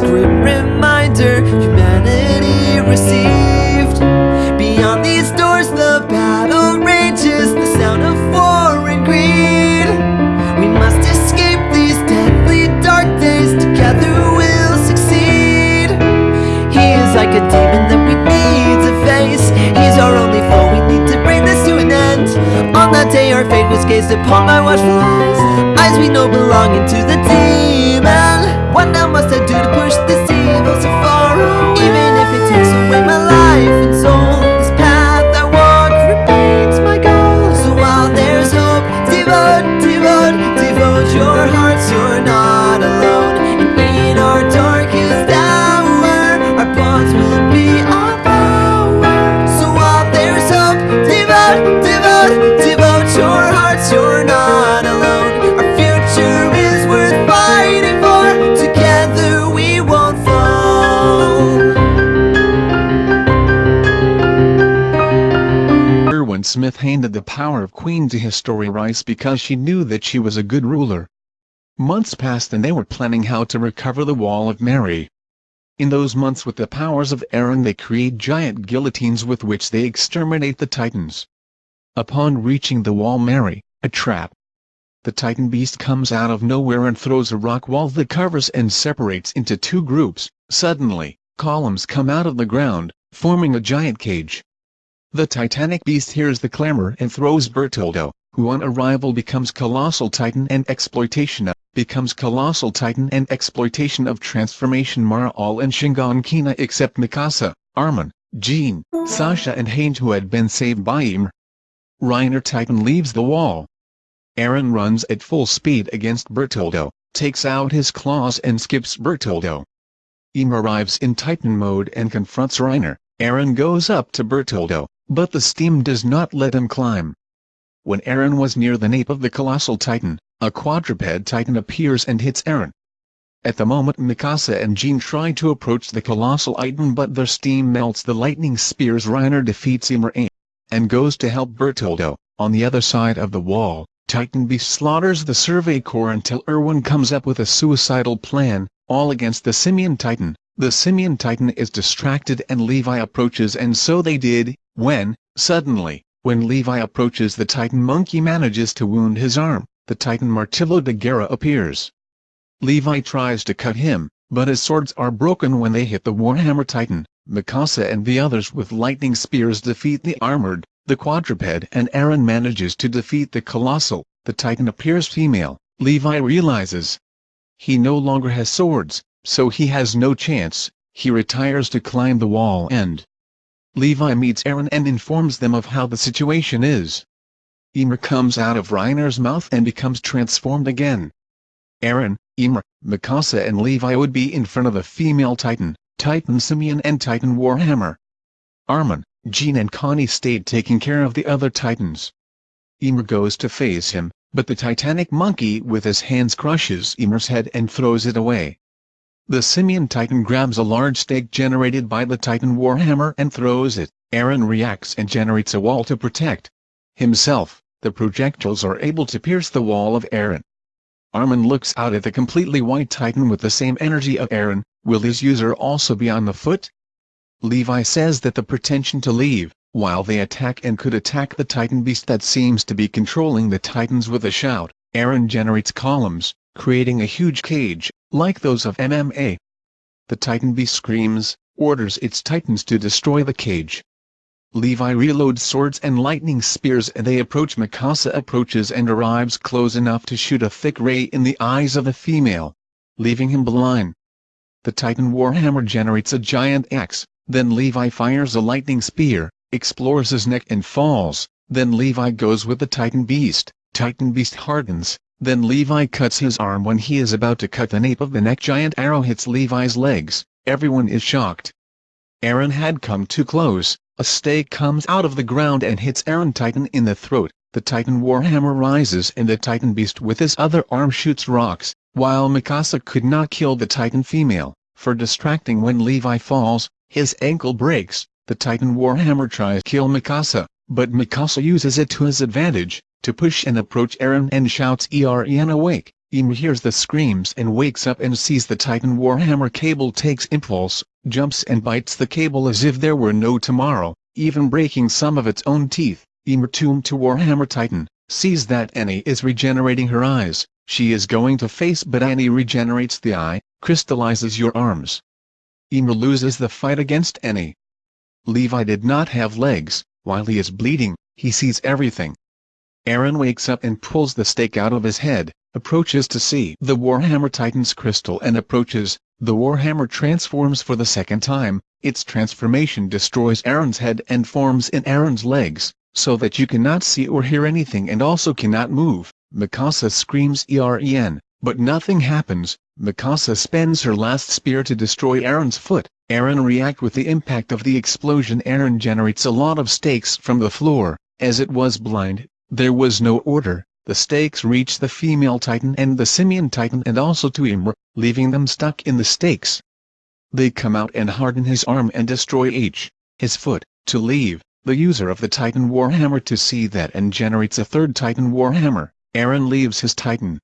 grim reminder humanity received. Beyond these doors, the battle rages, the sound of war and greed. We must escape these deadly dark days, together we'll succeed. He is like a demon that we need to face. He's our only foe, we need to bring this to an end. On that day, our fate was gazed upon by watchful eyes. Eyes we know belonging to the demon. What now must I do to push this Handed the power of Queen to Historia Reiss because she knew that she was a good ruler. Months passed and they were planning how to recover the Wall of Mary. In those months with the powers of Eren they create giant guillotines with which they exterminate the Titans. Upon reaching the Wall Mary, a trap. The Titan beast comes out of nowhere and throws a rock wall that covers and separates into two groups. Suddenly, columns come out of the ground, forming a giant cage. The titanic beast hears the clamor and throws Bertoldo, who on arrival becomes Colossal Titan and exploitation of, becomes Colossal Titan and exploitation of transformation Mara all and Shingon Kina except Mikasa, Armin, Jean, Sasha and Hange who had been saved by Ymir. Reiner Titan leaves the wall. Eren runs at full speed against Bertoldo, takes out his claws and skips Bertoldo. Ymir arrives in Titan mode and confronts Reiner. Eren goes up to Bertoldo, but the steam does not let him climb. When Eren was near the nape of the colossal titan, a quadruped titan appears and hits Eren. At the moment Mikasa and Jean try to approach the colossal titan but their steam melts the lightning spears Reiner defeats Ymir and goes to help Bertoldo. On the other side of the wall, Titan Beast slaughters the Survey Corps until Erwin comes up with a suicidal plan, all against the Simian Titan. The Simian Titan is distracted and Levi approaches and so they did, when, suddenly, when Levi approaches the Titan Monkey manages to wound his arm, the Titan Martillo de Guerra appears. Levi tries to cut him, but his swords are broken when they hit the Warhammer Titan. Mikasa and the others with lightning spears defeat the armored, the quadruped and Eren manages to defeat the colossal, the Titan appears female, Levi realizes. He no longer has swords, so he has no chance, he retires to climb the wall and Levi meets Eren and informs them of how the situation is. Ymir comes out of Reiner's mouth and becomes transformed again. Eren, Ymir, Mikasa and Levi would be in front of the female Titan, Titan Simian and Titan Warhammer. Armin, Jean and Connie stayed taking care of the other Titans. Ymir goes to face him, but the Titanic monkey with his hands crushes Ymir's head and throws it away. The Simian Titan grabs a large stake generated by the Titan Warhammer and throws it. Eren reacts and generates a wall to protect himself. The projectiles are able to pierce the wall of Eren. Armin looks out at the completely white Titan with the same energy of Eren. Will his user also be on the foot? Levi says that the pretension to leave, while they attack and could attack the Titan beast that seems to be controlling the Titans with a shout. Eren generates columns, creating a huge cage, like those of MMA. The Titan beast screams, orders its Titans to destroy the cage. Levi reloads swords and lightning spears and they approach Mikasa approaches and arrives close enough to shoot a thick ray in the eyes of the female, leaving him blind. The Titan Warhammer generates a giant axe, then Levi fires a lightning spear, explores his neck and falls, then Levi goes with the Titan Beast, Titan Beast hardens, then Levi cuts his arm when he is about to cut the nape of the neck. Giant arrow hits Levi's legs, everyone is shocked. Eren had come too close, a stake comes out of the ground and hits Eren Titan in the throat, the Titan Warhammer rises and the Titan Beast with his other arm shoots rocks, while Mikasa could not kill the Titan female, for distracting when Levi falls, his ankle breaks, the Titan Warhammer tries to kill Mikasa, but Mikasa uses it to his advantage, to push and approach Eren and shouts Eren awake, Ymir hears the screams and wakes up and sees the Titan Warhammer cable takes impulse, jumps and bites the cable as if there were no tomorrow, even breaking some of its own teeth. Ymir tuned to Warhammer Titan, sees that Annie is regenerating her eyes, she is going to face but Annie regenerates the eye, crystallizes your arms. Ymir loses the fight against Annie. Levi did not have legs, while he is bleeding, he sees everything. Eren wakes up and pulls the stake out of his head, approaches to see the Warhammer Titan's crystal and approaches, the Warhammer transforms for the second time, its transformation destroys Eren's head and forms in Eren's legs, so that you cannot see or hear anything and also cannot move. Mikasa screams EREN, but nothing happens. Mikasa spends her last spear to destroy Eren's foot. Eren react with the impact of the explosion. Eren generates a lot of stakes from the floor. As it was blind, there was no order. The stakes reach the female titan and the simian titan and also to Ymir, leaving them stuck in the stakes. They come out and harden his arm and destroy each, his foot, to leave the user of the Titan Warhammer to see that and generates a third Titan Warhammer, Eren leaves his Titan.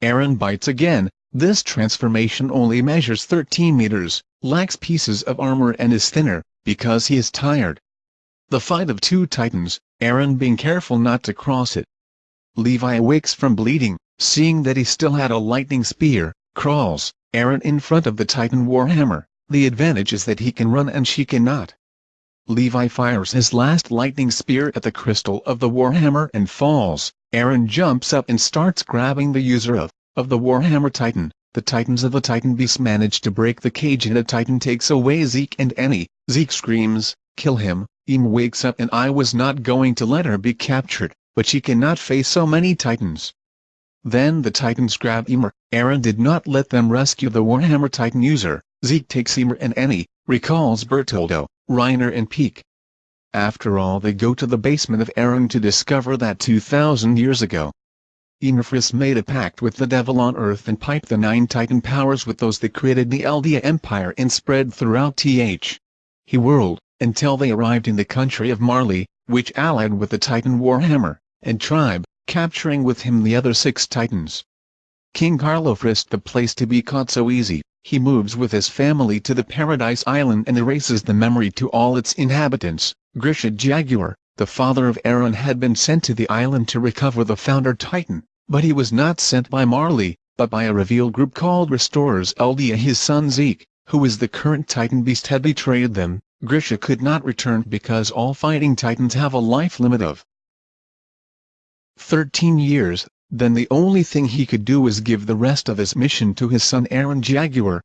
Eren bites again, this transformation only measures 13 meters, lacks pieces of armor and is thinner, because he is tired. The fight of two Titans, Eren being careful not to cross it. Levi awakes from bleeding, seeing that he still had a lightning spear, crawls, Eren in front of the Titan Warhammer, the advantage is that he can run and she cannot. Levi fires his last lightning spear at the crystal of the Warhammer and falls. Eren jumps up and starts grabbing the user of, of the Warhammer Titan. The Titans of the Titan Beast manage to break the cage and a Titan takes away Zeke and Annie. Zeke screams, kill him. Ymir wakes up and I was not going to let her be captured, but she cannot face so many Titans. Then the Titans grab Ymir. Eren did not let them rescue the Warhammer Titan user. Zeke takes Ymir and Annie, recalls Bertoldo, Reiner and Pieck. After all they go to the basement of Eren to discover that 2,000 years ago, Ymir made a pact with the devil on Earth and piped the nine Titan powers with those that created the Eldia Empire and spread throughout Th. He whirled, until they arrived in the country of Marley, which allied with the Titan Warhammer, and tribe, capturing with him the other six Titans. King Carlo frisked the place to be caught so easy, he moves with his family to the Paradise Island and erases the memory to all its inhabitants. Grisha Jaeger, the father of Eren had been sent to the island to recover the founder Titan, but he was not sent by Marley, but by a reveal group called Restorers Eldia his son Zeke, who is the current Titan beast had betrayed them, Grisha could not return because all fighting titans have a life limit of 13 years, then the only thing he could do was give the rest of his mission to his son Eren Jaeger.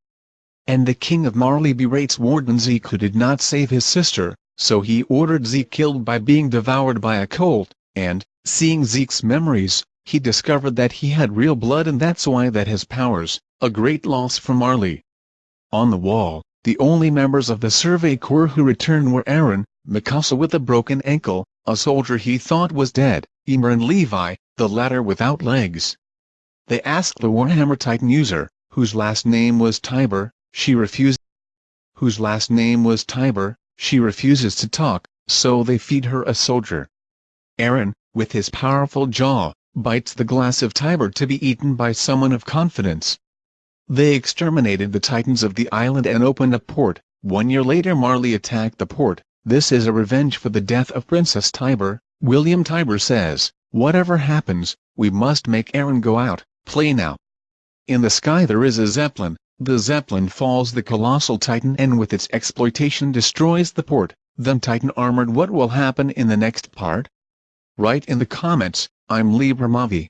And the king of Marley berates Warden Zeke who did not save his sister, so he ordered Zeke killed by being devoured by a colt, and, seeing Zeke's memories, he discovered that he had real blood and that's why that his powers, a great loss for Marley. On the wall, the only members of the Survey Corps who returned were Eren, Mikasa with a broken ankle, a soldier he thought was dead, Ymir and Levi, the latter without legs. They asked the Warhammer Titan user, whose last name was Tybur, she refused. Whose last name was Tybur, she refuses to talk, so they feed her a soldier. Eren, with his powerful jaw, bites the glass of Tybur to be eaten by someone of confidence. They exterminated the Titans of the island and opened a port. One year later Marley attacked the port. This is a revenge for the death of Princess Tybur. William Tybur says. Whatever happens, we must make Eren go out, play now. In the sky there is a Zeppelin, the Zeppelin falls the colossal Titan and with its exploitation destroys the port, then Titan armored what will happen in the next part? Write in the comments, I'm Libra Mavi.